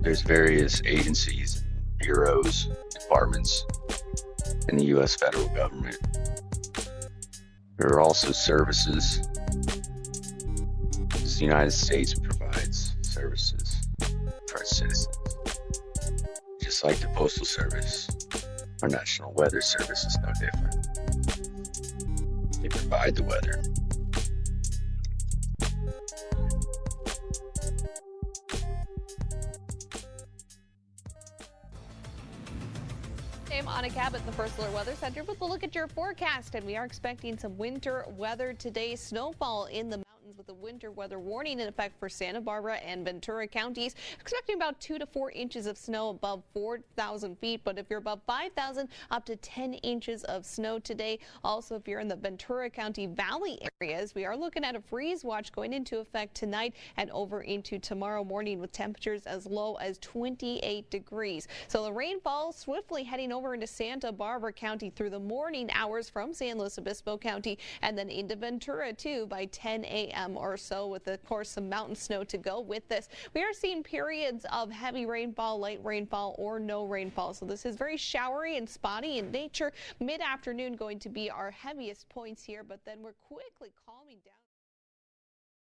There's various agencies, bureaus, departments in the U.S. federal government. There are also services. The United States provides services for its citizens, just like the Postal Service. Our National Weather Service is no different. They provide the weather. I'm Anna Cabot, the First Alert Weather Center, with a look at your forecast. And we are expecting some winter weather today. Snowfall in the with a winter weather warning in effect for Santa Barbara and Ventura counties. Expecting about two to four inches of snow above 4,000 feet. But if you're above 5,000, up to 10 inches of snow today. Also, if you're in the Ventura County Valley areas, we are looking at a freeze watch going into effect tonight and over into tomorrow morning with temperatures as low as 28 degrees. So the rainfall swiftly heading over into Santa Barbara County through the morning hours from San Luis Obispo County and then into Ventura too by 10 a.m a.m. or so with, of course, some mountain snow to go with this. We are seeing periods of heavy rainfall, light rainfall, or no rainfall. So this is very showery and spotty in nature. Mid-afternoon going to be our heaviest points here, but then we're quickly calming down.